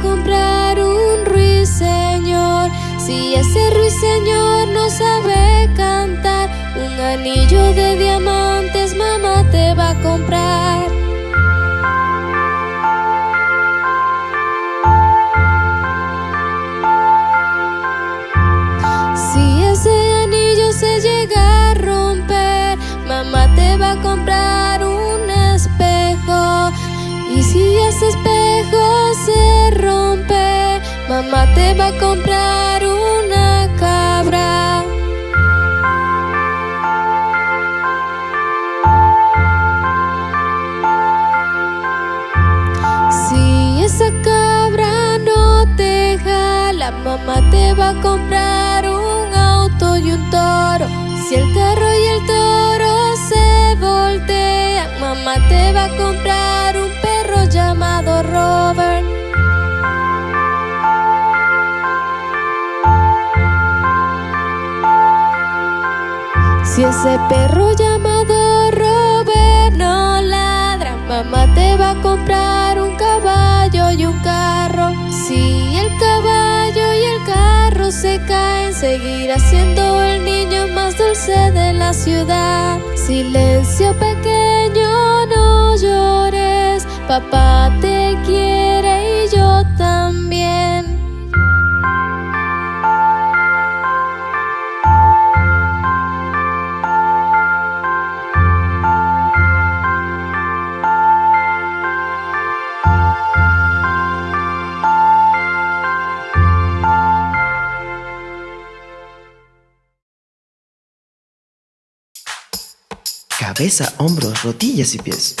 comprar un ruiseñor. Si ese ruiseñor no sabe cantar, un anillo de diamantes mamá te va a comprar. Mamá te va a comprar una cabra. Si esa cabra no te jala, mamá te va a comprar un auto y un toro. Si el Si ese perro llamado Robert no ladra, mamá te va a comprar un caballo y un carro. Si el caballo y el carro se caen, seguirá siendo el niño más dulce de la ciudad. Silencio pequeño, no llores, papá te quiere Cabeza, hombros, rodillas y pies.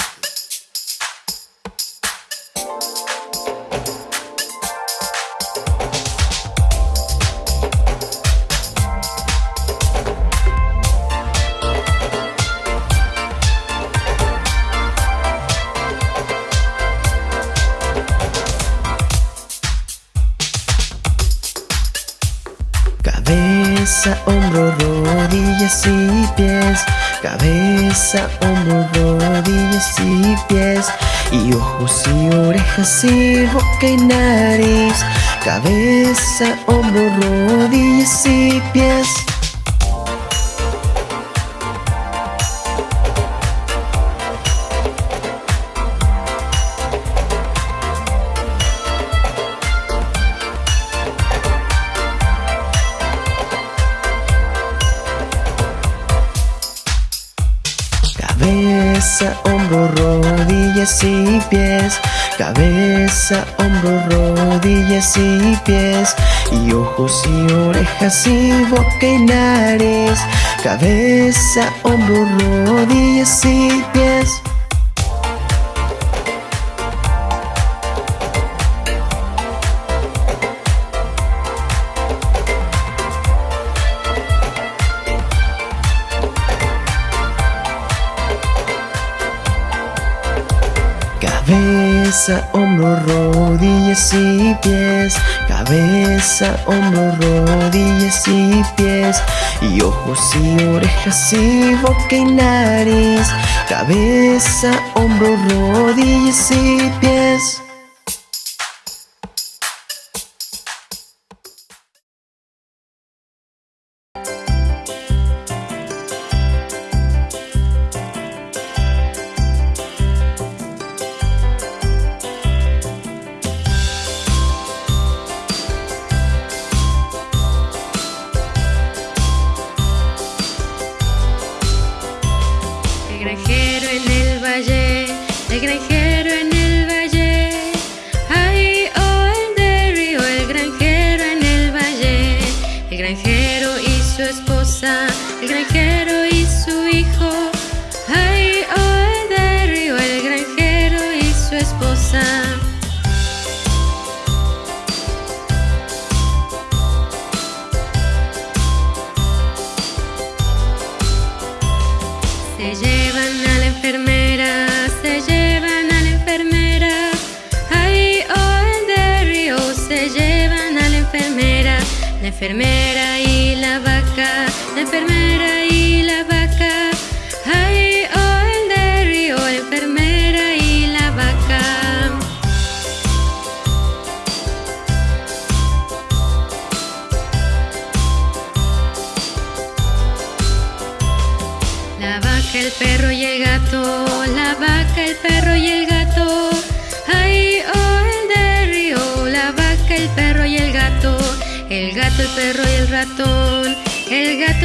Boca y nariz. Cabeza, y boca y nariz. Cabeza, hombro, rodillas y Cabeza, hombro, rodillas y pies. Cabeza, hombro, rodillas y pies. Y ojos y orejas y boca y nariz. Cabeza, hombro, rodillas y pies.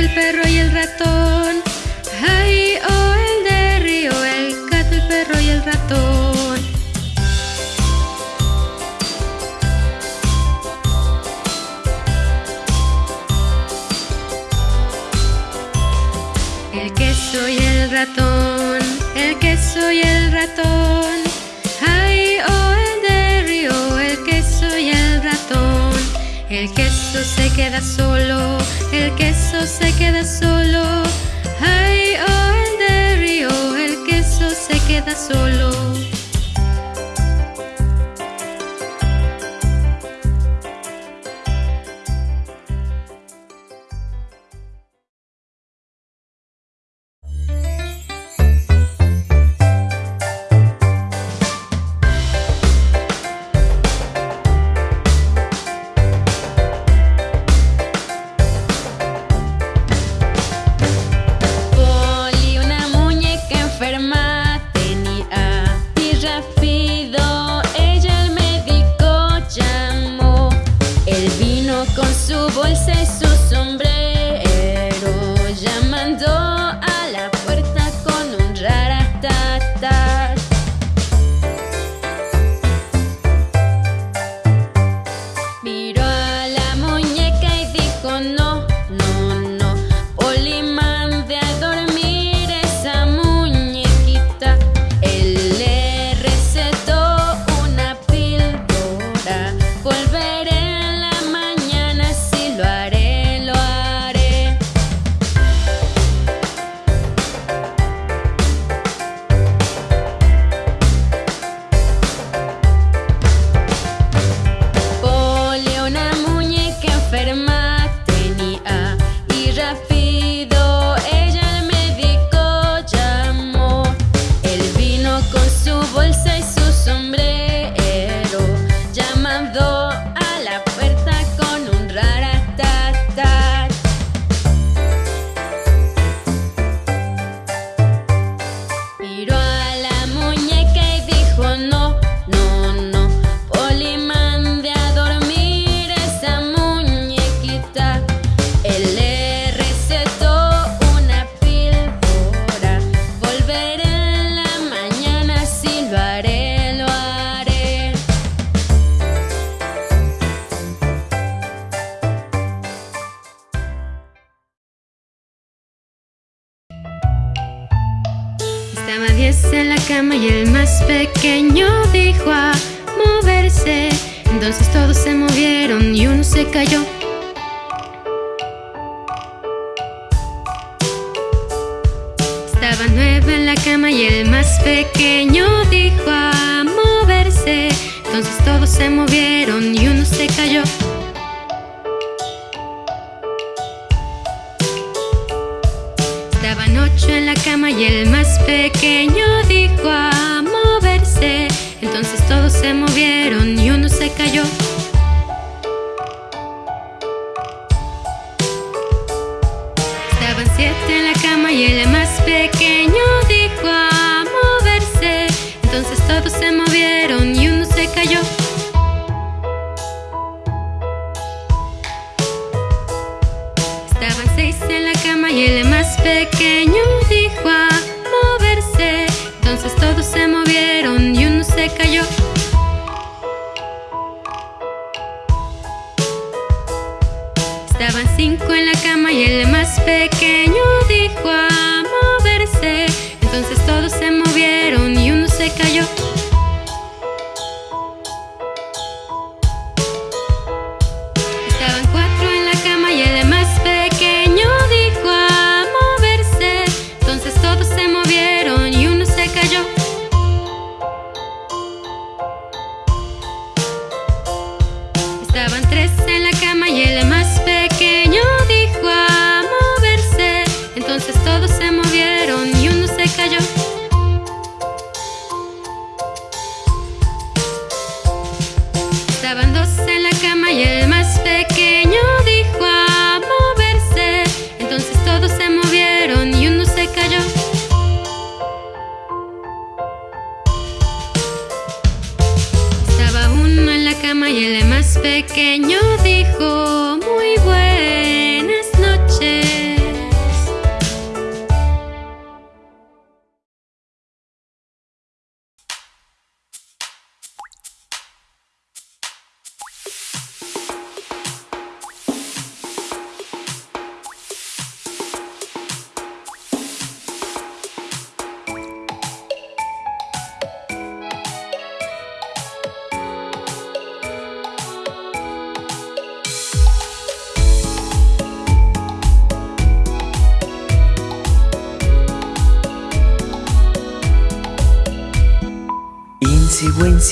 el perro y el ratón. Ay, oh, el de río, el gato, el perro y el ratón. El queso y el ratón, el queso y el ratón. Ay, oh, el de río, el queso y el ratón. El queso se queda solo el queso se queda solo. Ay, oh, el de río, oh, el queso se queda solo.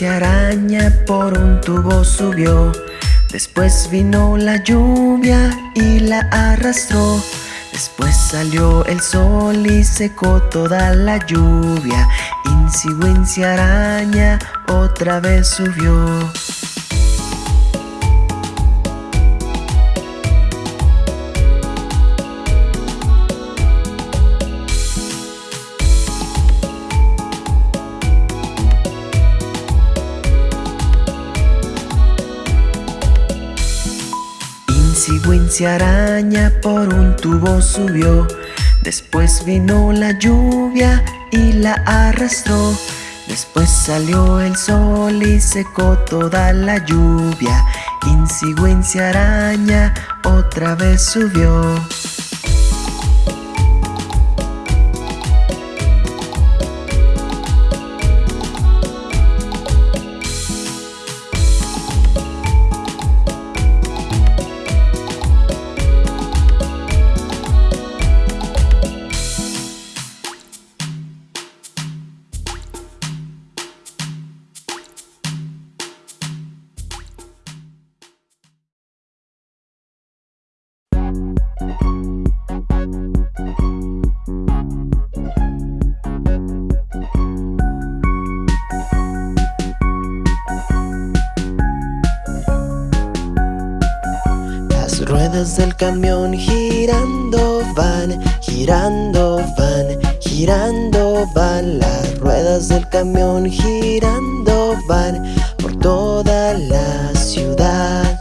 Araña por un tubo subió. Después vino la lluvia y la arrastró. Después salió el sol y secó toda la lluvia. Insigüencia araña otra vez subió. Araña por un tubo subió. Después vino la lluvia y la arrastró. Después salió el sol y secó toda la lluvia. Insigüencia araña otra vez subió. camión girando van por toda la ciudad.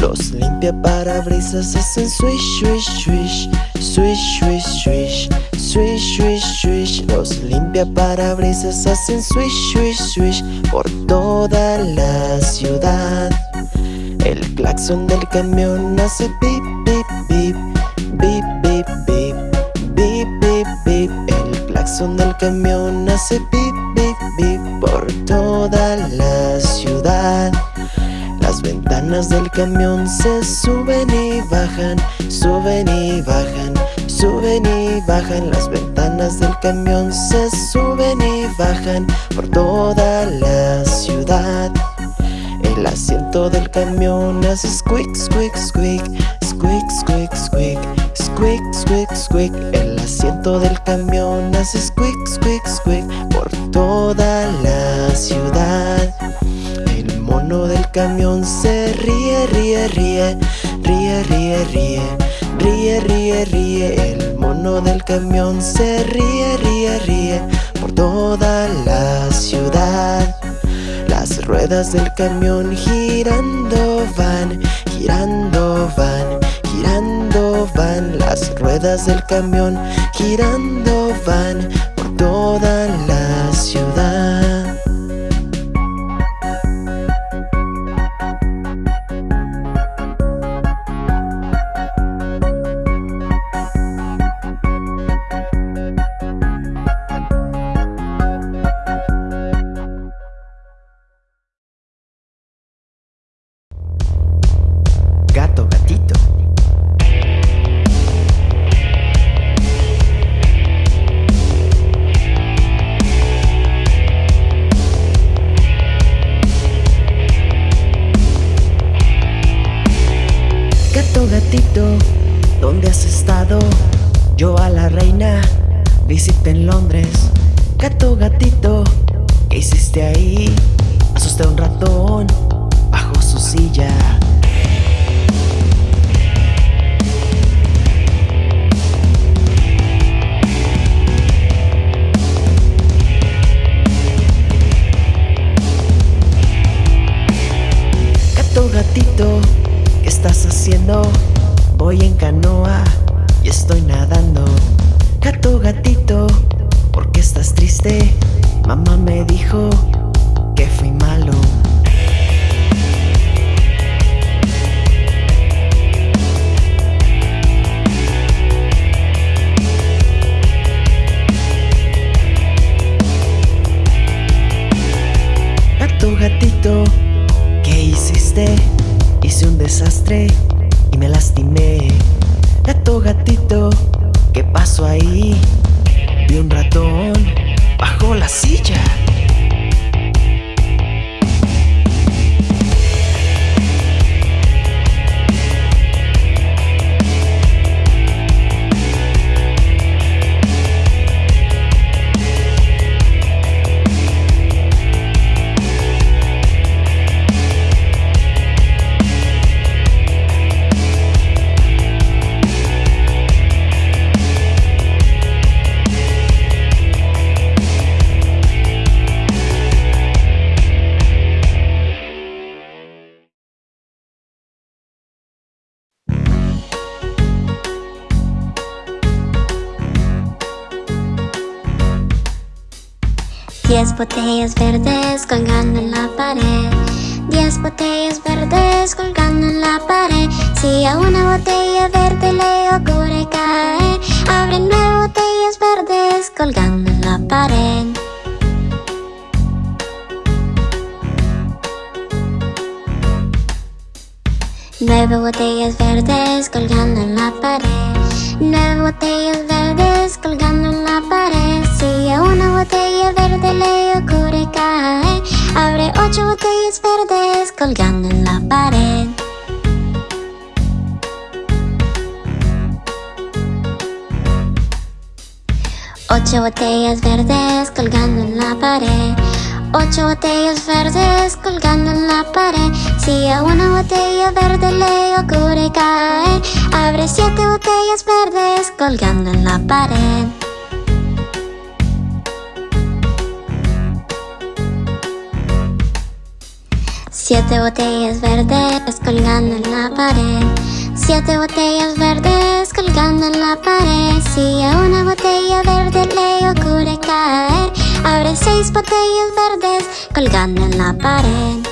Los limpia parabrisas hacen swish, swish, swish Swish, swish, swish Swish, swish, swish. Los limpia parabrisas hacen swish, swish, swish Por toda la ciudad. El claxon del camión hace pip, pip, pip Bip, bip, bip Bip, bip, bip El claxon del camión hace pip por toda la ciudad. Las ventanas del camión se suben y bajan, suben y bajan, suben y bajan. Las ventanas del camión se suben y bajan por toda la ciudad. El asiento del camión hace squeak, squeak, squeak, squeak, squeak, squeak, squeak, squeak, squeak. El asiento del camión hace squeak, squeak, squeak por toda la ciudad. El mono del camión se ríe, ríe, ríe Ríe, ríe, ríe Ríe, ríe, ríe. El mono del camión se ríe, ríe, ríe Por toda la ciudad. Las ruedas del camión girando van Girando van Girando van. Las ruedas del camión girando van Por toda la ciudad. estado? Yo a la reina visité en Londres Gato, gatito, ¿qué hiciste ahí? Asusté a un ratón bajo su silla Gato, gatito, ¿qué estás haciendo? Canoa y estoy nadando. Gato, gatito, ¿por qué estás triste? Mamá me dijo que fui malo. Gato, gatito, ¿qué hiciste? Hice un desastre me lastimé. Gato, gatito, ¿qué pasó ahí? Vi un ratón bajo la silla. Botellas verdes colgando en la pared. Diez botellas verdes colgando en la pared. Si a una botella verde le ocurre caer, abre nueve botellas verdes colgando en la pared. Nueve botellas verdes colgando en la pared. Nueve botellas verdes colgando en la pared. Si a una botella verde le ocurre caer, abre ocho botellas verdes colgando en la pared. Ocho botellas verdes colgando en la pared. Ocho botellas verdes colgando en la pared. Si a una botella verde le ocurre caer, abre siete botellas verdes colgando en la pared. Siete botellas verdes colgando en la pared. Siete botellas verdes colgando en la pared. Si a una botella verde le ocurre caer, abre seis botellas verdes colgando en la pared.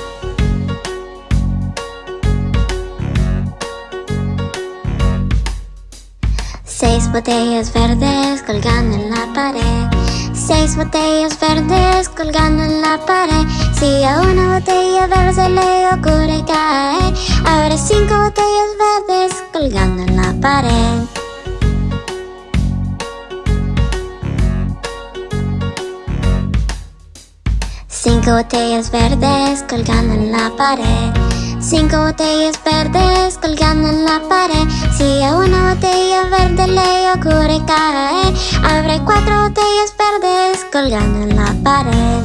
Seis botellas verdes colgando en la pared. Seis botellas verdes colgando en la pared. Si a una botella verde le ocurre caer, abre cinco botellas verdes colgando en la pared. Cinco botellas verdes colgando en la pared. Cinco botellas verdes colgando en la pared. Si a una botella verde le ocurre caer, abre cuatro botellas verdes colgando en la pared.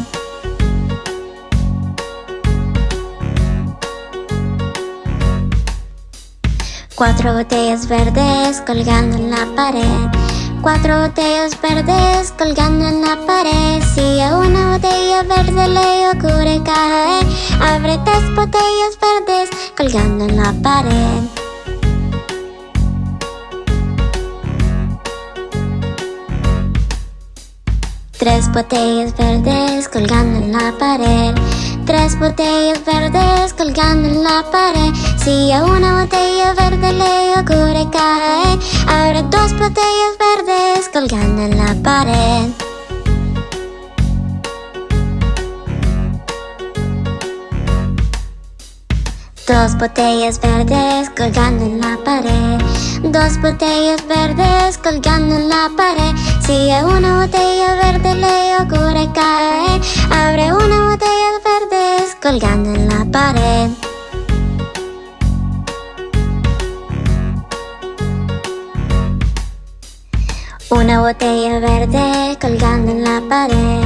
Cuatro botellas verdes colgando en la pared. Cuatro botellas verdes colgando en la pared. Si a una botella verde le ocurre caer, abre tres botellas verdes colgando en la pared. Tres botellas verdes colgando en la pared. Tres botellas verdes colgando en la pared. Si a una botella verde le ocurre caer, abre dos botellas verdes colgando en la pared. Dos botellas verdes colgando en la pared. Dos botellas verdes colgando en la pared. Si a una botella verde le ocurre caer, abre una botella verdes colgando en la pared. Una botella verde colgando en la pared.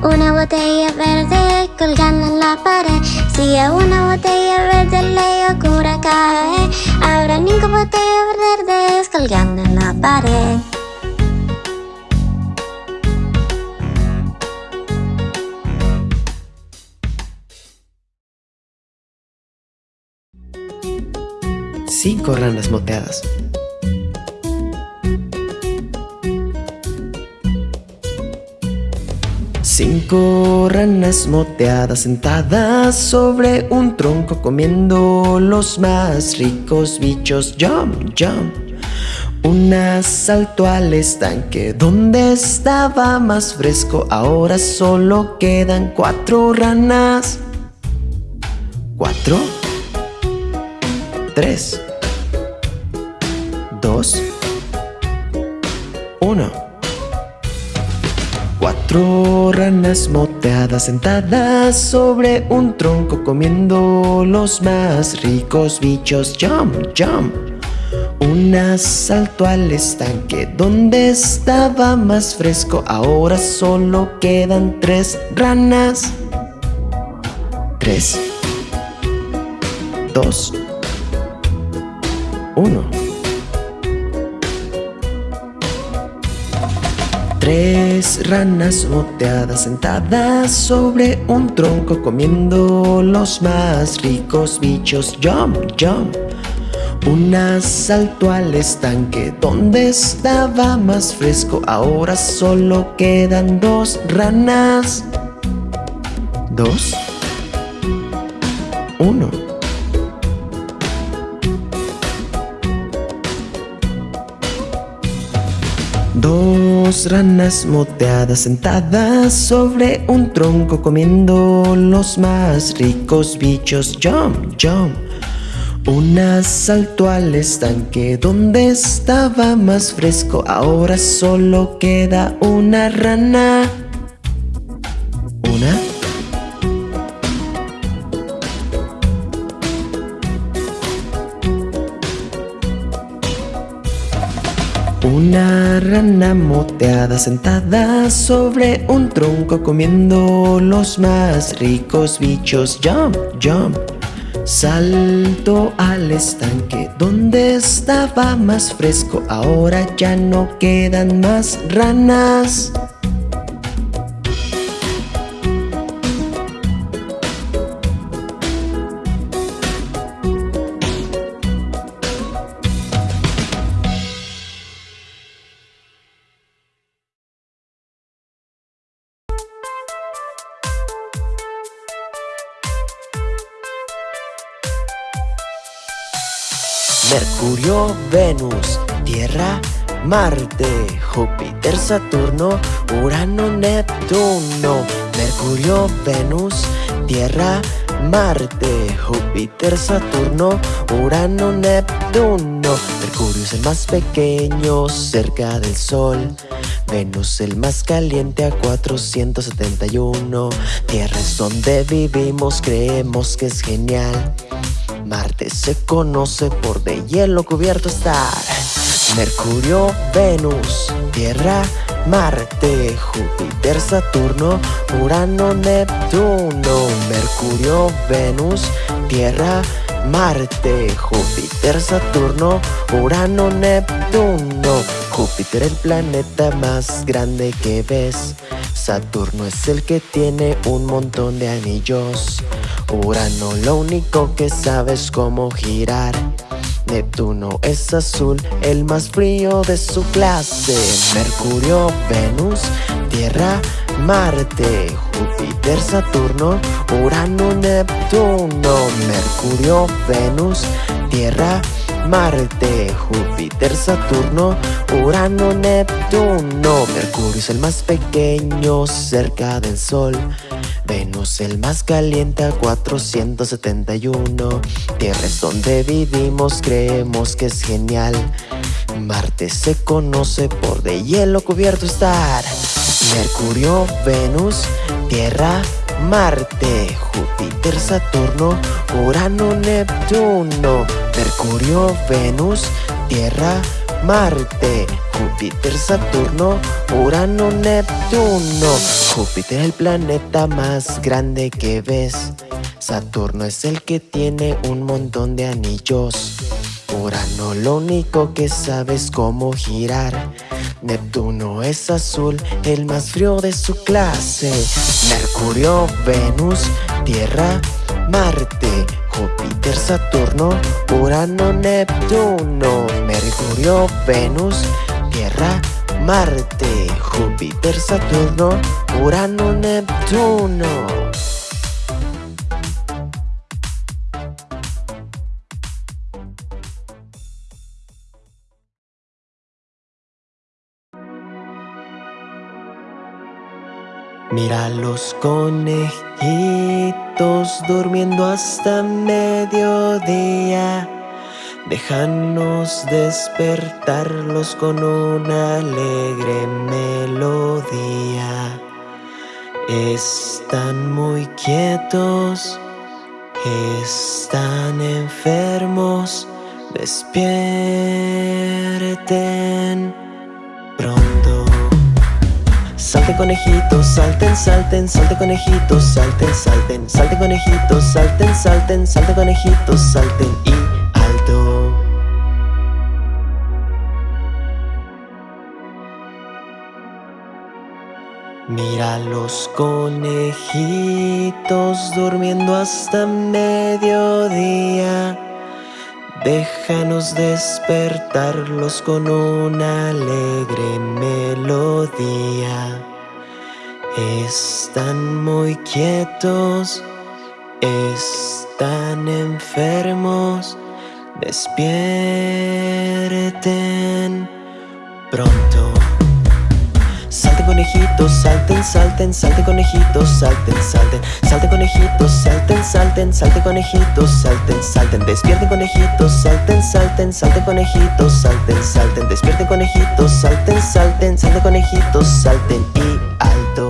Una botella verde colgando en la pared. Si a una botella verde le ocurre caer, habrá cinco botellas verdes colgando en la pared. Cinco ranas moteadas. Cinco ranas moteadas sentadas sobre un tronco comiendo los más ricos bichos. Jump, jump. Una saltó al estanque donde estaba más fresco. Ahora solo quedan cuatro ranas. Cuatro. Tres. Dos. Uno. Cuatro ranas moteadas sentadas sobre un tronco comiendo los más ricos bichos. Jump, jump. Una saltó al estanque donde estaba más fresco. Ahora solo quedan tres ranas. Tres. Dos. Uno. Tres ranas moteadas sentadas sobre un tronco comiendo los más ricos bichos. Jump, jump. Una saltó al estanque donde estaba más fresco. Ahora solo quedan dos ranas. Dos. Uno. Dos ranas moteadas sentadas sobre un tronco comiendo los más ricos bichos. Jump, jump. Una saltó al estanque donde estaba más fresco. Ahora solo queda una rana. Una rana moteada sentada sobre un tronco comiendo los más ricos bichos. Jump, jump. Salto al estanque donde estaba más fresco. Ahora ya no quedan más ranas. Venus, Tierra, Marte, Júpiter, Saturno, Urano, Neptuno. Mercurio, Venus, Tierra, Marte, Júpiter, Saturno, Urano, Neptuno. Mercurio es el más pequeño cerca del Sol. Venus el más caliente a 471. Tierra es donde vivimos, creemos que es genial. Marte se conoce por de hielo cubierto estar. Mercurio, Venus, Tierra, Marte, Júpiter, Saturno, Urano, Neptuno. Mercurio, Venus, Tierra, Marte, Júpiter, Saturno, Urano, Neptuno. Júpiter el planeta más grande que ves. Saturno es el que tiene un montón de anillos. Urano lo único que sabe es cómo girar. Neptuno es azul, el más frío de su clase. Mercurio, Venus, Tierra, Marte, Júpiter, Saturno, Urano, Neptuno. Mercurio, Venus, Tierra, Marte, Júpiter, Saturno, Urano, Neptuno. Mercurio es el más pequeño cerca del Sol. Venus el más caliente a 471. Tierra es donde vivimos, creemos que es genial. Marte se conoce por de hielo cubierto estar. Mercurio, Venus, Tierra, Marte, Júpiter, Saturno, Urano, Neptuno. Mercurio, Venus, Tierra, Marte, Júpiter, Saturno, Urano, Neptuno. Júpiter el planeta más grande que ves. Saturno es el que tiene un montón de anillos. Urano lo único que sabe es cómo girar. Neptuno es azul, el más frío de su clase. Mercurio, Venus, Tierra, Marte, Júpiter, Saturno, Urano, Neptuno. Mercurio, Venus, Tierra, Marte, Júpiter, Saturno, Urano, Neptuno. Mira los conejitos durmiendo hasta mediodía. Déjanos despertarlos con una alegre melodía. Están muy quietos, están enfermos, despierten pronto. Salten conejitos, salten, salten, salten conejitos, salten, salten, salten conejitos, salten, salten, salten conejitos, salten y Mira los conejitos durmiendo hasta mediodía. Déjanos despertarlos con una alegre melodía. Están muy quietos, están enfermos, despierten pronto. Conejitos, salten, salten, salten conejitos, salten, salten, salten conejitos, salten, salten, salten conejitos, salten, salten, despierten conejitos, salten, salten, salten conejitos, salten, salten, despierten conejitos, salten, salten, salten conejitos, salten y alto.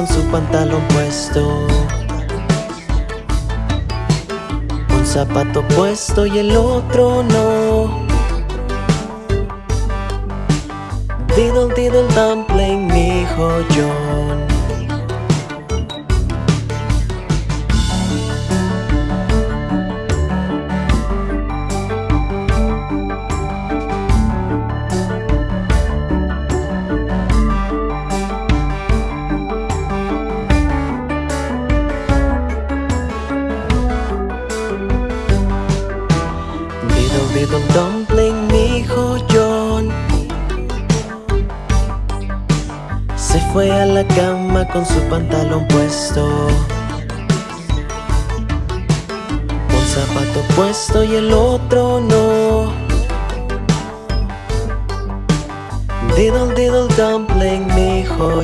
Con su pantalón puesto. Un zapato puesto y el otro no. Diddle diddle dumpling, mi hijo John con su pantalón puesto. Un zapato puesto y el otro no. Diddle diddle dumpling, mi hijo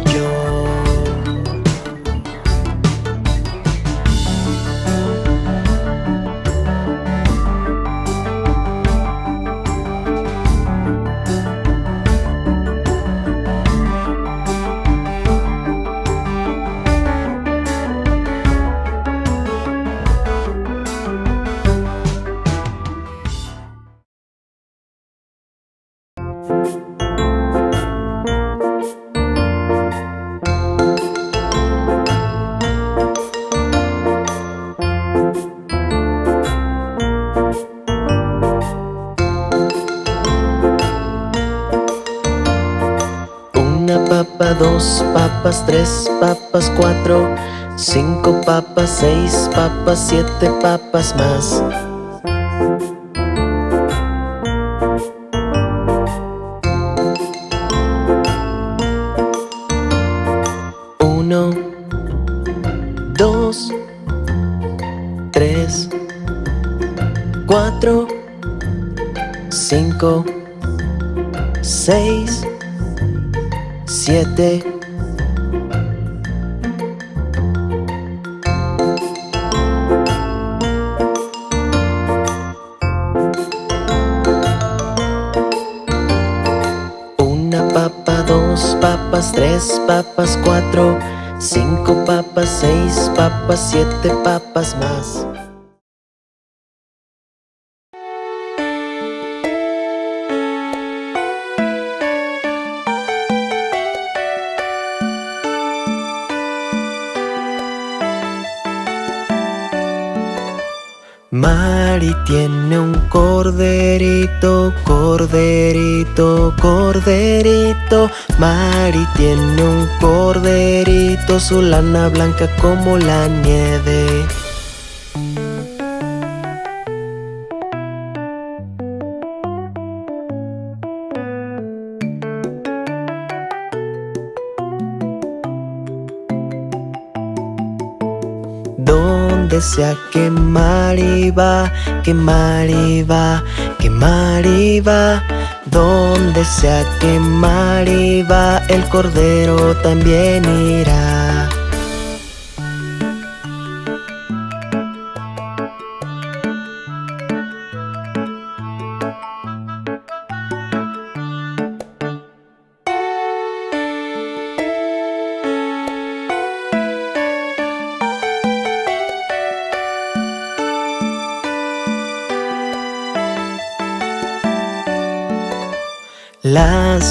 tres papas, cuatro, cinco papas, seis papas, siete papas más. Tres papas, cuatro, cinco papas, seis papas, siete papas más. Tiene un corderito, corderito, corderito. Mari tiene un corderito, su lana blanca como la nieve. Donde sea que Mari va, que Mari va, que Mari va. Donde sea que Mari va, el cordero también irá.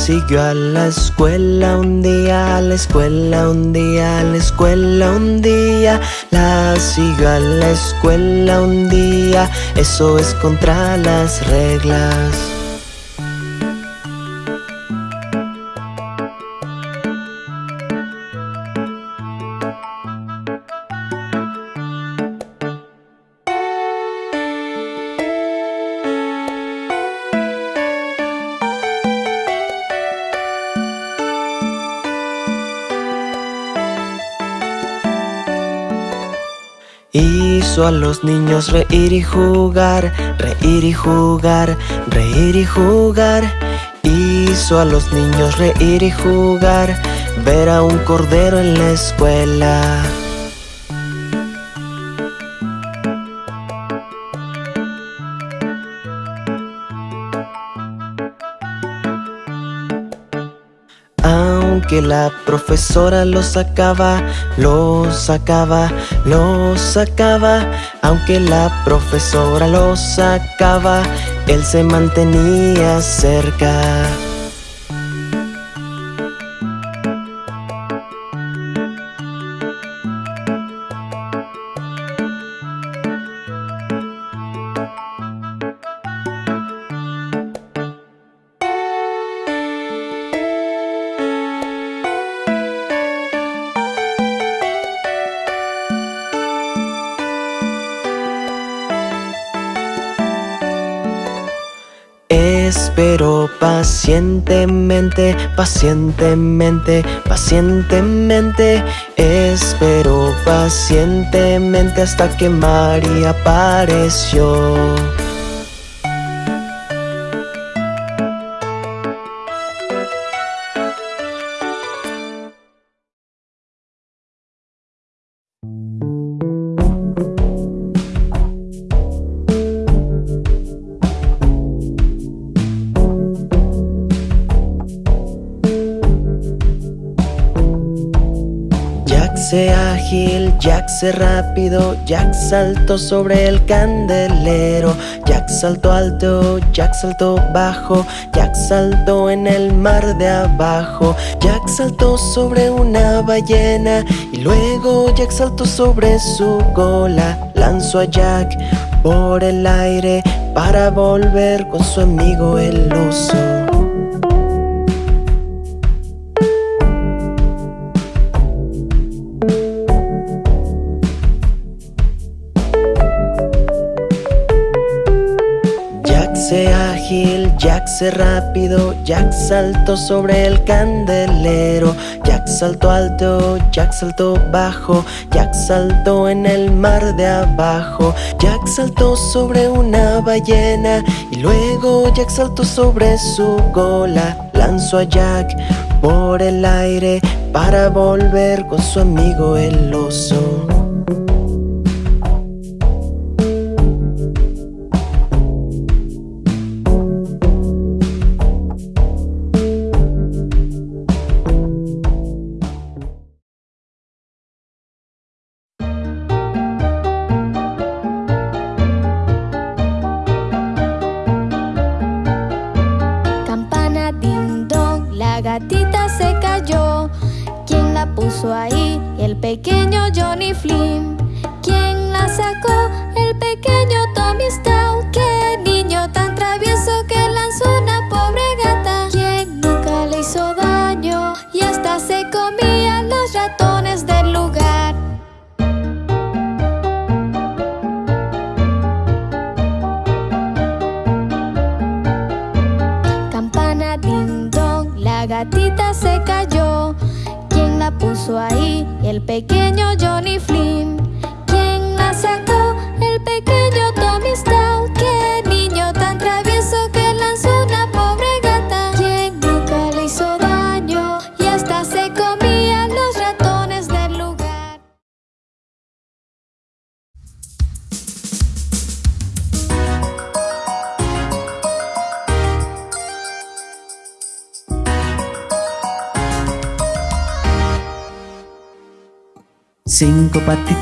Siguió a la escuela un día, a la escuela un día, a la escuela un día. La siguió a la escuela un día, eso es contra las reglas. Hizo a los niños reír y jugar, reír y jugar, reír y jugar. Hizo a los niños reír y jugar, ver a un cordero en la escuela. Aunque la profesora lo sacaba, lo sacaba, lo sacaba. Aunque la profesora lo sacaba, él se mantenía cerca. Pacientemente, pacientemente, pacientemente. Espero pacientemente hasta que María apareció. Se ágil, Jack se rápido, Jack saltó sobre el candelero, Jack saltó alto, Jack saltó bajo, Jack saltó en el mar de abajo, Jack saltó sobre una ballena y luego Jack saltó sobre su cola, lanzó a Jack por el aire para volver con su amigo el oso. Se rápido, Jack saltó sobre el candelero, Jack saltó alto, Jack saltó bajo, Jack saltó en el mar de abajo, Jack saltó sobre una ballena y luego Jack saltó sobre su cola, lanzó a Jack por el aire para volver con su amigo el oso. Se cayó ¿Quién la puso ahí? El pequeño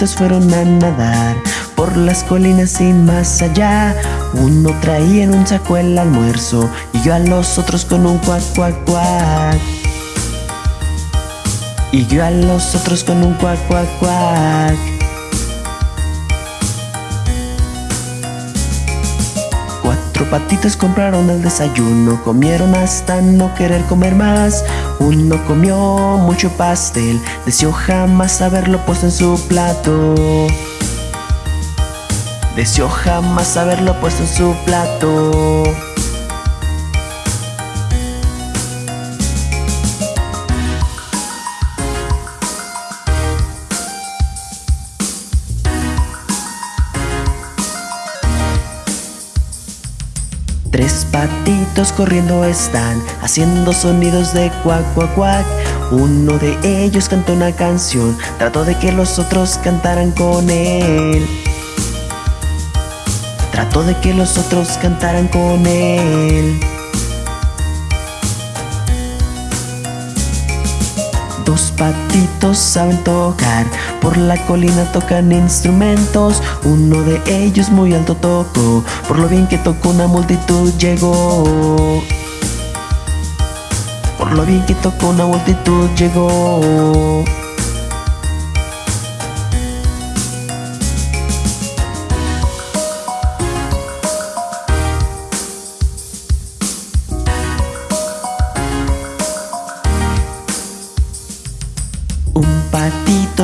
Fueron a nadar por las colinas y más allá. Uno traía en un saco el almuerzo y yo a los otros con un cuac cuac cuac. Y yo a los otros con un cuac cuac cuac. Cuatro patitos compraron el desayuno, comieron hasta no querer comer más. Uno comió mucho pastel, deseó jamás haberlo puesto en su plato. Deseó jamás haberlo puesto en su plato. Corriendo están, haciendo sonidos de cuac cuac cuac. Uno de ellos cantó una canción, trató de que los otros cantaran con él. Trató de que los otros cantaran con él. Dos patitos saben tocar, por la colina tocan instrumentos. Uno de ellos muy alto tocó, por lo bien que tocó una multitud llegó. Por lo bien que tocó una multitud llegó.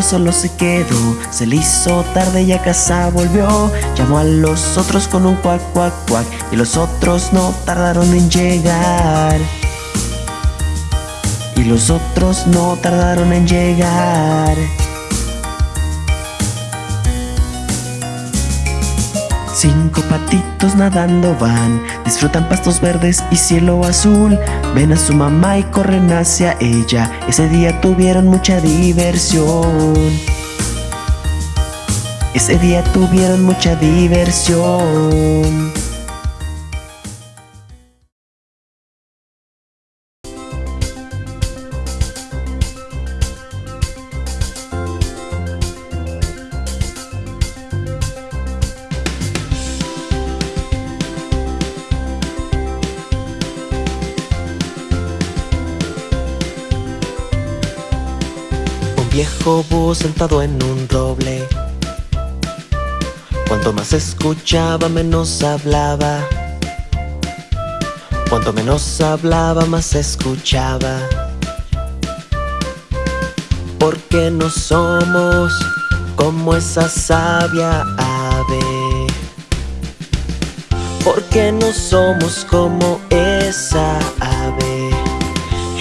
Solo se quedó, se le hizo tarde y a casa volvió. Llamó a los otros con un cuac cuac cuac y los otros no tardaron en llegar. Y los otros no tardaron en llegar. Cinco patitos nadando van, disfrutan pastos verdes y cielo azul. Ven a su mamá y corren hacia ella. Ese día tuvieron mucha diversión. Ese día tuvieron mucha diversión. Sentado en un roble. Cuanto más escuchaba, menos hablaba. Cuanto menos hablaba, más escuchaba. Porque no somos como esa sabia ave. Porque no somos como esa ave.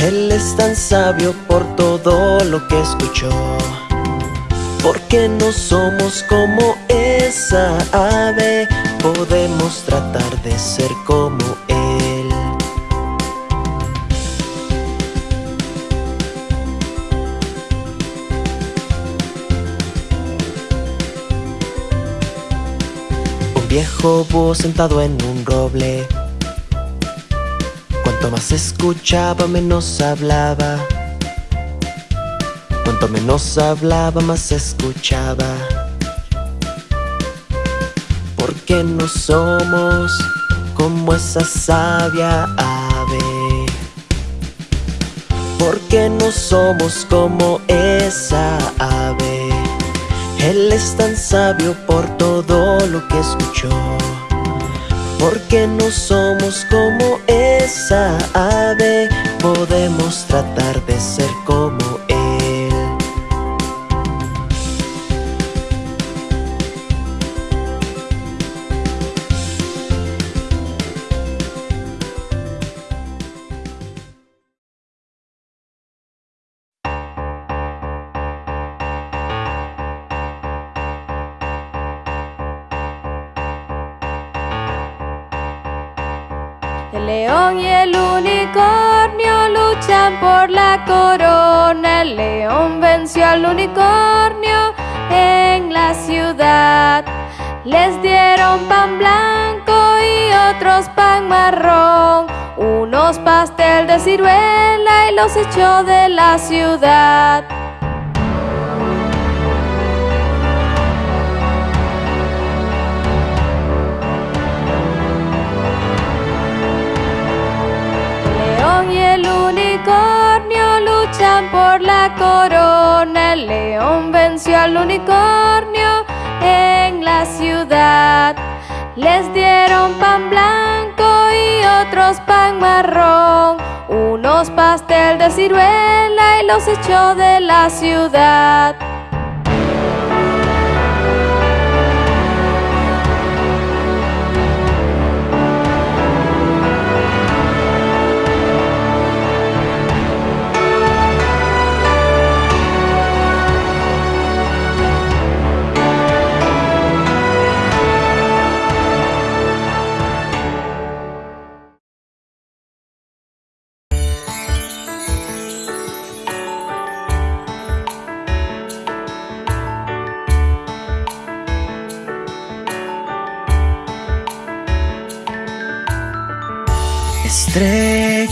Él es tan sabio por todo lo que escuchó. Porque no somos como esa ave, podemos tratar de ser como Él. Un viejo búho sentado en un roble. Cuanto más escuchaba, menos hablaba. Cuanto menos hablaba, más escuchaba. Porque no somos como esa sabia ave. Porque no somos como esa ave. Él es tan sabio por todo lo que escuchó. Porque no somos como esa ave, podemos tratar de ser como por la corona. El león venció al unicornio en la ciudad. Les dieron pan blanco y otros pan marrón. Unos pastel de ciruela y los echó de la ciudad. La corona. El león venció al unicornio en la ciudad. Les dieron pan blanco y otros pan marrón. Unos pastel de ciruela y los echó de la ciudad.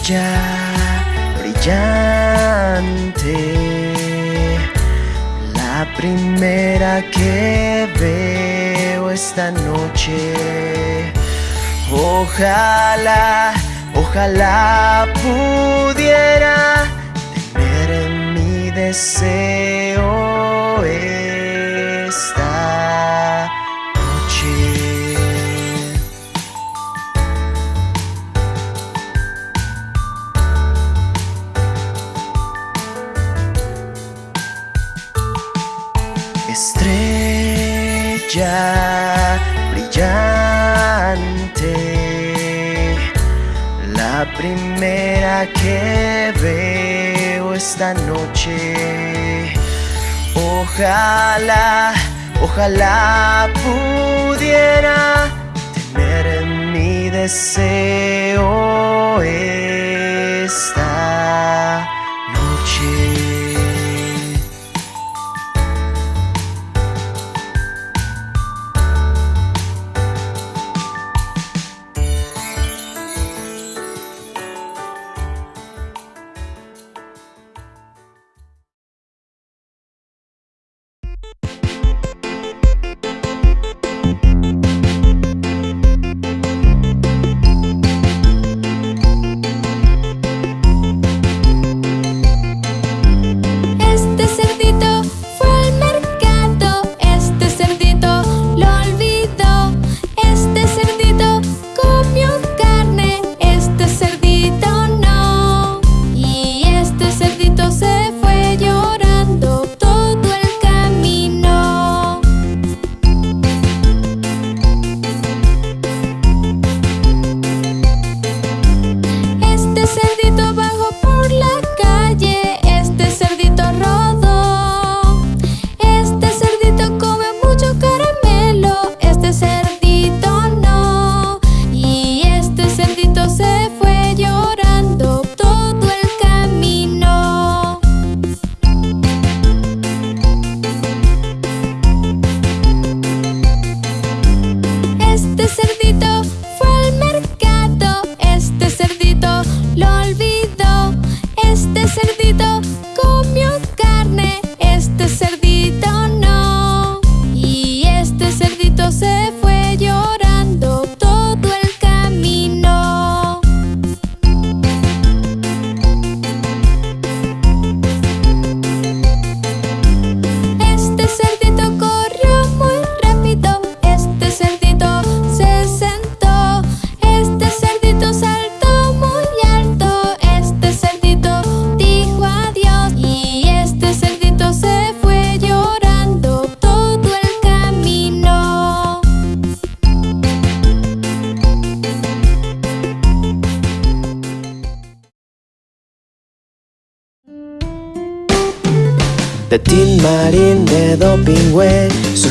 Brillante, la primera que veo esta noche. Ojalá, ojalá pudiera tener mi deseo esta Brillante, la primera que veo esta noche. Ojalá, ojalá pudiera tener mi deseo esta noche.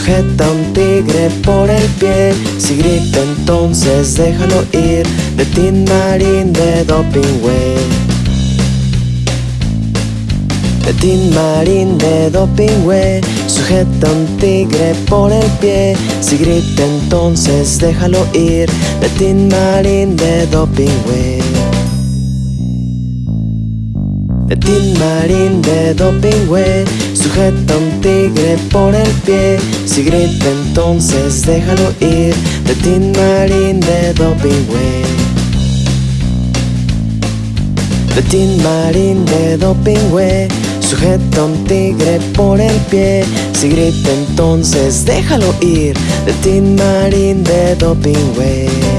Sujeta un tigre por el pie. Si grita entonces déjalo ir De Tin Marín de Dopingüe De Tin Marín de Dopingüe Sujeta un tigre por el pie. Si grita entonces déjalo ir De Tin Marín de Dopingüe de Tin Marín de Dopingüe Sujeta un tigre por el pie. Si grita entonces déjalo ir De Tin Marín de Dopingüe. De Tin Marín de Dopingüe Sujeta un tigre por el pie. Si grita entonces déjalo ir De Tin Marín de Dopingüe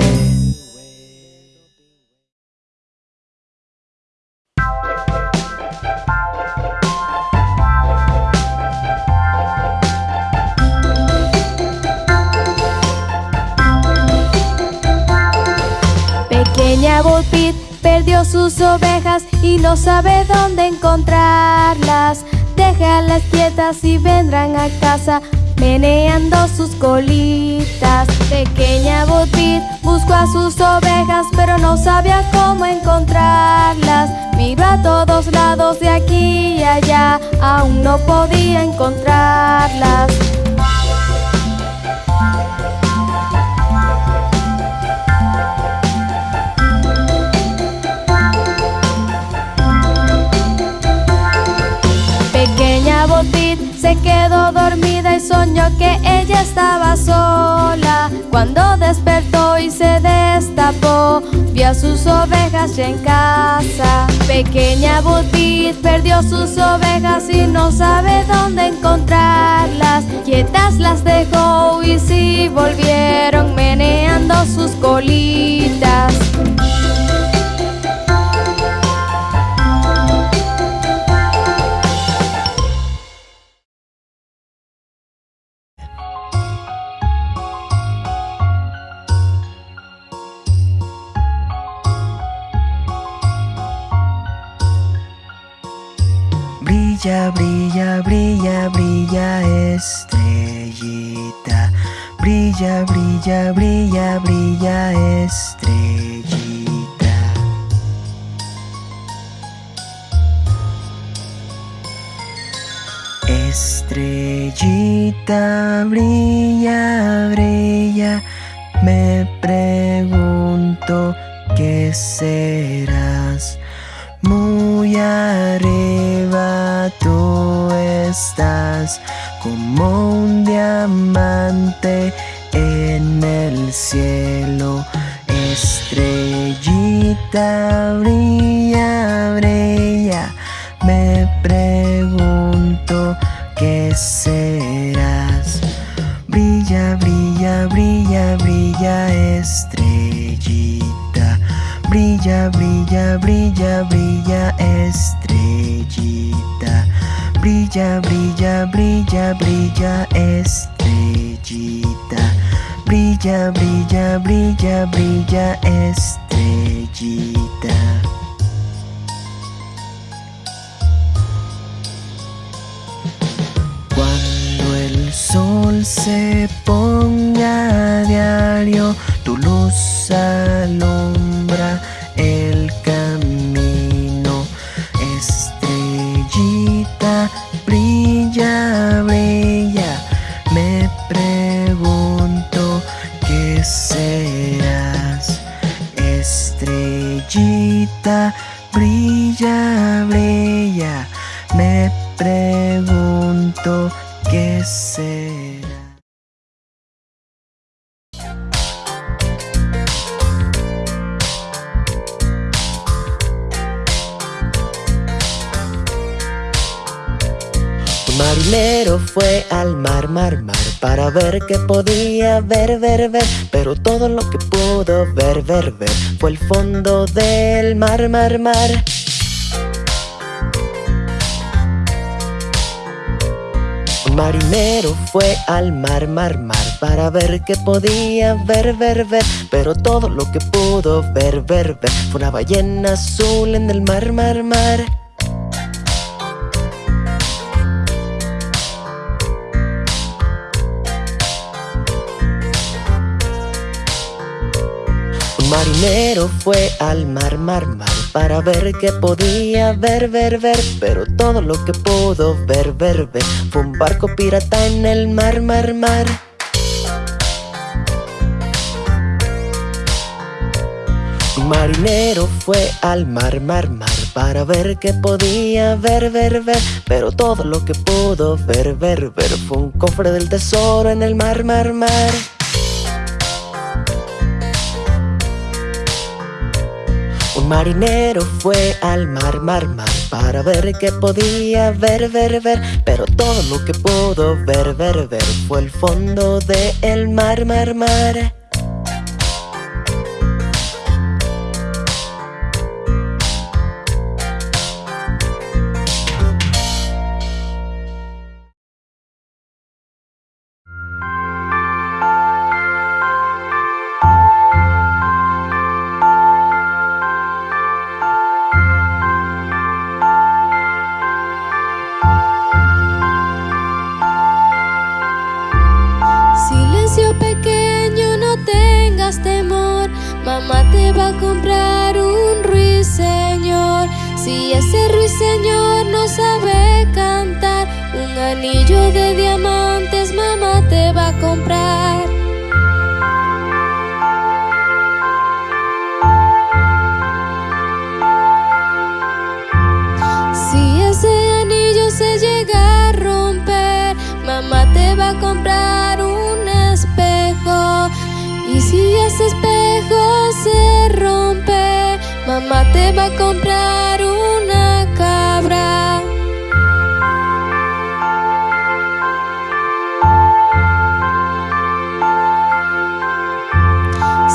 no sabe dónde encontrarlas. Déjalas quietas y vendrán a casa meneando sus colitas. Pequeña Pit buscó a sus ovejas pero no sabía cómo encontrarlas. Miró a todos lados de aquí y allá, aún no podía encontrarlas. Se quedó dormida y soñó que ella estaba sola. Cuando despertó y se destapó, vio a sus ovejas ya en casa. Pequeña Botit perdió sus ovejas y no sabe dónde encontrarlas. Quietas las dejó y sí volvieron meneando sus colitas. Brilla, brilla, brilla, brilla estrellita. Brilla, brilla, brilla, brilla estrellita. Estrellita, brilla, brilla. Me pregunto qué serás muy arriba tú estás como un diamante en el cielo. Estrellita brilla, brilla. Me pregunto qué serás. Brilla, brilla, brilla, brilla, estrellita. Brilla, brilla, brilla, brilla, estrellita. Brilla, brilla, brilla, brilla, estrellita. Brilla, brilla, brilla, brilla, estrellita. Cuando el sol se ponga a diario, tu luz alumbra el camino. Brilla, brilla. Me pregunto qué será. Un marinero fue al mar, mar, mar Para ver qué podía ver, ver, ver. Pero todo lo que pudo ver, ver, ver Fue el fondo del mar, mar, mar. Marinero fue al mar, mar, mar Para ver qué podía ver, ver, ver. Pero todo lo que pudo ver, ver, ver Fue una ballena azul en el mar, mar, mar marinero fue al mar, mar, mar Para ver qué podía ver, ver, ver Pero todo lo que pudo ver, ver, ver Fue un barco pirata en el mar, mar, mar. Marinero fue al mar, mar, mar Para ver qué podía ver, ver, ver Pero todo lo que pudo ver, ver, ver Fue un cofre del tesoro en el mar, mar, mar Marinero fue al mar, mar, mar Para ver qué podía ver, ver, ver. Pero todo lo que pudo ver, ver, ver Fue el fondo del el mar, mar, mar mamá te va a comprar una cabra.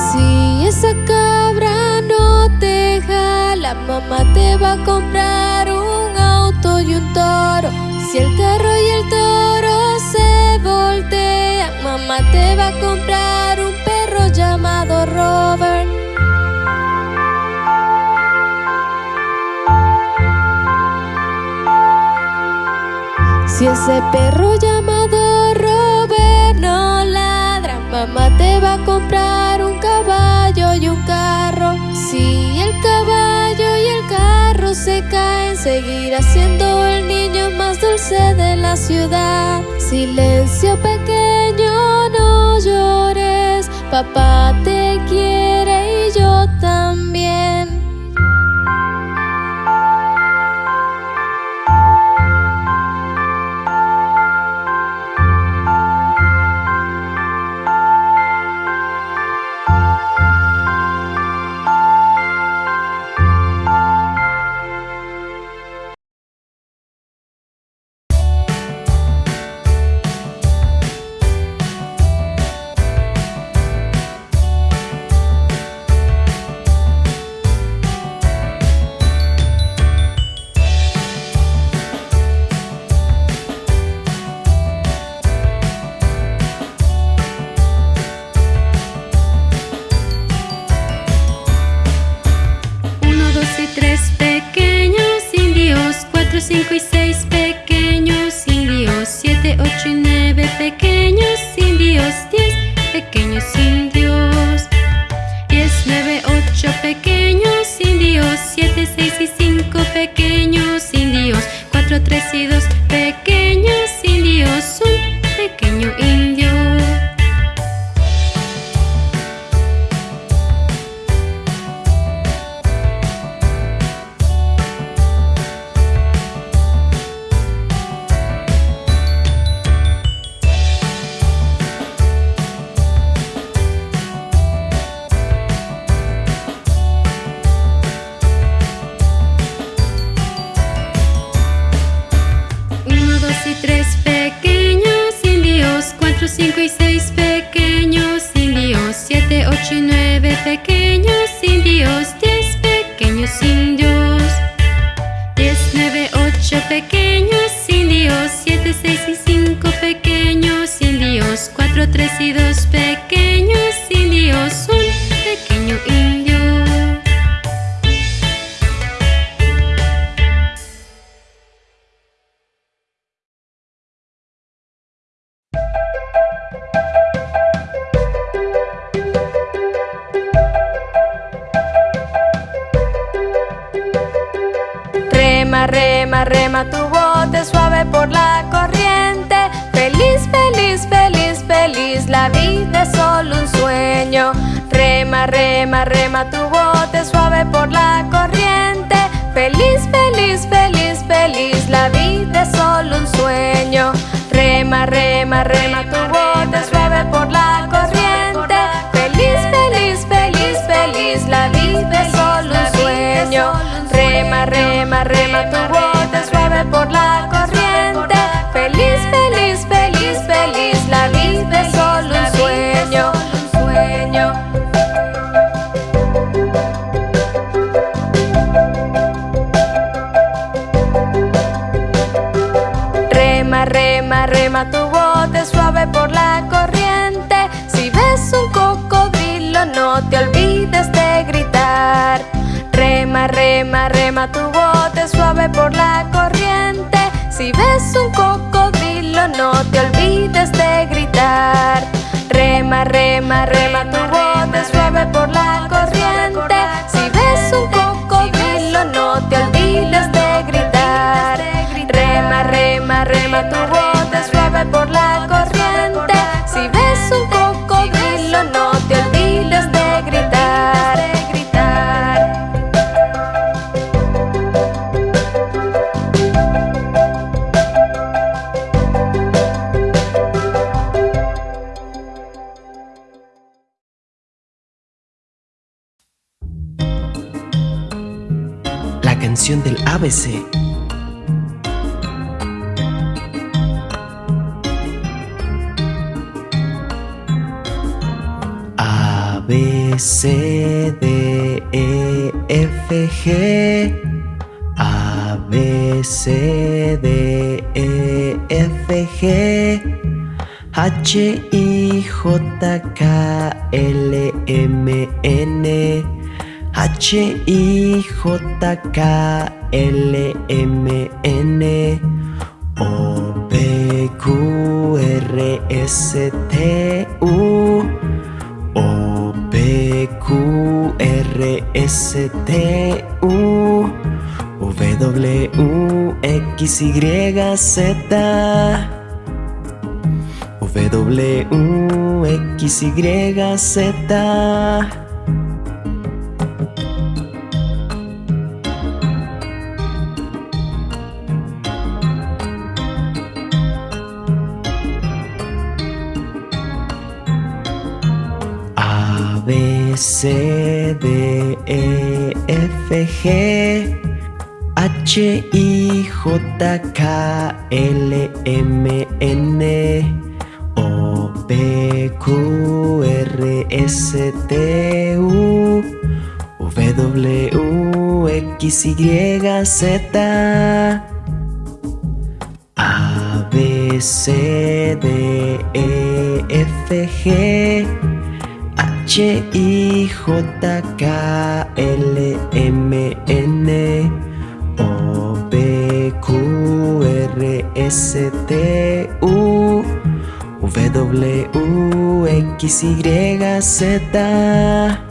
Si esa cabra no te jala, mamá te va a comprar un auto y un toro. Si el carro y el toro se voltean, mamá te va a comprar un perro llamado Robert. Si ese perro llamado Robert no ladra, mamá te va a comprar un caballo y un carro. Si el caballo y el carro se caen, seguirá siendo el niño más dulce de la ciudad. Silencio pequeño, no llores, papá te pequeños indios, diez pequeños indios, diez, nueve, ocho pequeños indios, siete, seis y cinco pequeños indios, cuatro, tres y dos H I J K L M N H I J K L M N O P Q R S T U O P Q R S T U W X Y Z W, X, Y, Z. a B, C, D, E, F, G H, I, J, K, L, M, N P, Q, R, S, T, U W, X, Y, Z. A, B, C, D, E, F, G H, I, J, K, L, M, N O, P, Q, R, S, T, U W, X, Y, Z.